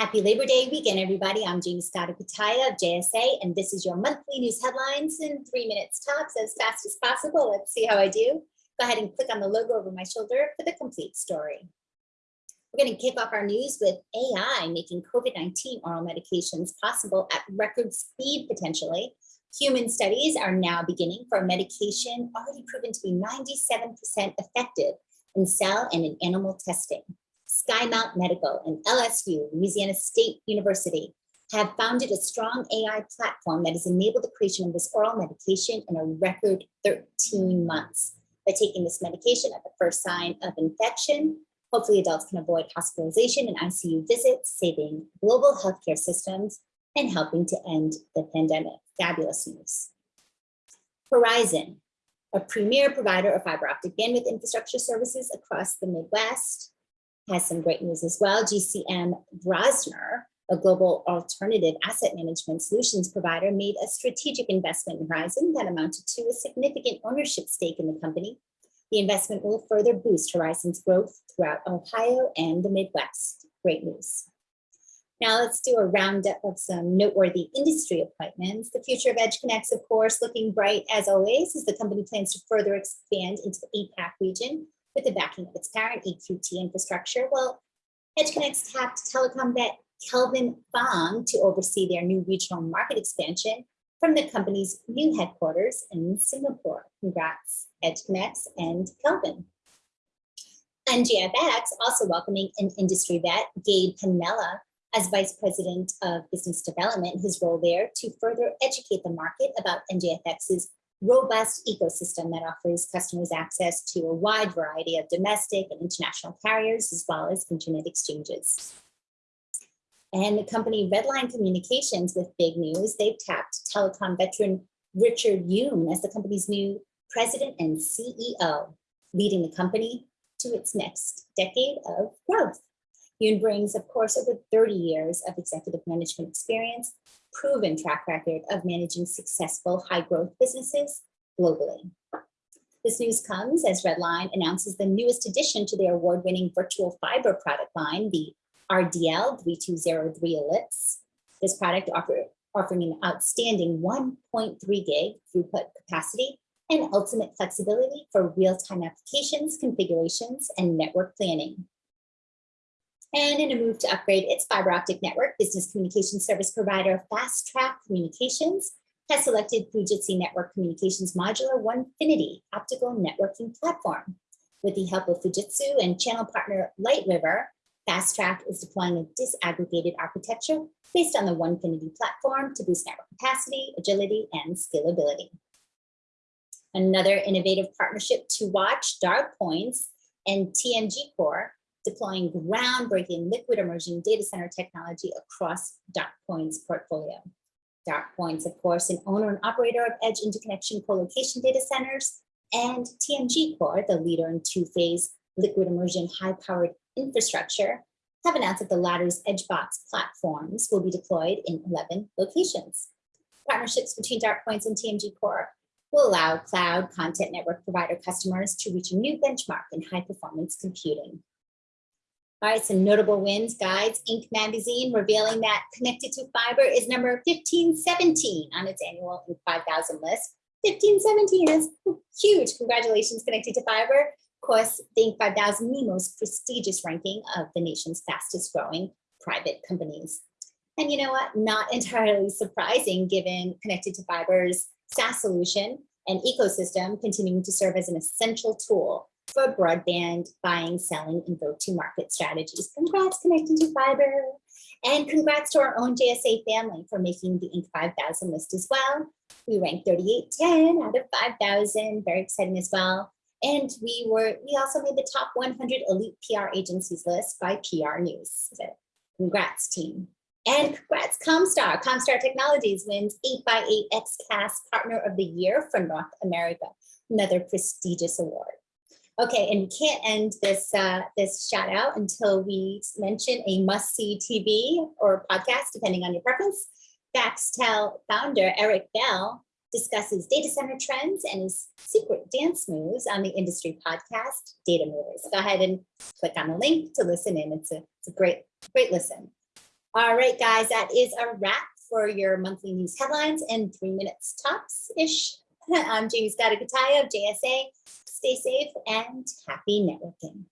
Happy Labor Day weekend, everybody. I'm Jaymie Cutaia of JSA, and this is your monthly news headlines in three minutes tops as fast as possible. Let's see how I do. Go ahead and click on the logo over my shoulder for the complete story. We're going to kick off our news with AI making COVID-19 oral medications possible at record speed, potentially. Human studies are now beginning for a medication already proven to be 97% effective in cell and in animal testing. Skymount Medical and LSU, Louisiana State University, have founded a strong AI platform that has enabled the creation of this oral medication in a record 13 months. By taking this medication at the first sign of infection, hopefully adults can avoid hospitalization and ICU visits, saving global healthcare systems and helping to end the pandemic. Fabulous news. Horizon, a premier provider of fiber optic bandwidth infrastructure services across the Midwest, has some great news as well. GCM Grosvenor, a global alternative asset management solutions provider, made a strategic investment in Horizon that amounted to a significant ownership stake in the company. The investment will further boost Horizon's growth throughout Ohio and the Midwest. Great news. Now let's do a roundup of some noteworthy industry appointments. The future of EdgeConneX, of course, looking bright as always, as the company plans to further expand into the APAC region with the backing of its parent EQT infrastructure. Well, EdgeConneX tapped telecom vet Kelvin Fong to oversee their new regional market expansion from the company's new headquarters in Singapore. Congrats, EdgeConneX and Kelvin. NGFX also welcoming an industry vet, Gabe Panella, as Vice President of Business Development, his role there to further educate the market about NGFX's robust ecosystem that offers customers access to a wide variety of domestic and international carriers, as well as internet exchanges. And the company Redline Communications with big news, they've tapped telecom veteran Richard Yoon as the company's new president and CEO, leading the company to its next decade of growth. Yoon brings, of course, over 30 years of executive management experience proven track record of managing successful high growth businesses globally. This news comes as Redline announces the newest addition to their award-winning virtual fiber product line, the RDL 3203 Ellipse. This product offer, offering an outstanding 1.3 gig throughput capacity and ultimate flexibility for real-time applications, configurations, and network planning. And in a move to upgrade its fiber optic network, business communication service provider Fast Track Communications has selected Fujitsu Network Communications Modular 1FINITY optical networking platform. With the help of Fujitsu and channel partner Light River, Fast Track is deploying a disaggregated architecture based on the 1FINITY platform to boost network capacity, agility, and scalability. Another innovative partnership to watch, DartPoints and TMG Core deploying groundbreaking liquid immersion data center technology across DartPoint's portfolio. DartPoint's, of course, an owner and operator of edge interconnection co-location data centers, and TMG Core, the leader in two-phase liquid immersion high-powered infrastructure, have announced that the latter's EdgeBox platforms will be deployed in 11 locations. Partnerships between DartPoints and TMG Core will allow cloud content network provider customers to reach a new benchmark in high performance computing. All right, some notable wins, guides. Inc. magazine revealing that Connected2Fiber is number 1517 on its annual Inc. 5000 list. 1517 is huge. Congratulations, Connected2Fiber. Of course, the Inc. 5000, the most prestigious ranking of the nation's fastest growing private companies. And you know what? Not entirely surprising given Connected2Fiber's SaaS solution and ecosystem continuing to serve as an essential tool for broadband buying, selling, and go-to-market strategies. Congrats connecting to fiber. And congrats to our own JSA family for making the Inc. 5000 list as well. We ranked 3810 out of 5,000, very exciting as well. And we were we also made the top 100 elite PR agencies list by PR News. So congrats, team. And congrats, Comstar. Comstar Technologies wins 8x8 XCaaS Partner of the Year for North America, another prestigious award. Okay, and we can't end this uh, this shout out until we mention a must-see TV or podcast, depending on your preference. Foxtel founder Eric Bell discusses data center trends and his secret dance moves on the industry podcast, Data Movers. Go ahead and click on the link to listen in. It's a, it's a great, great listen. All right, guys, that is a wrap for your monthly news headlines and three minutes tops-ish. I'm Jaymie Scotto of JSA. Stay safe and happy networking.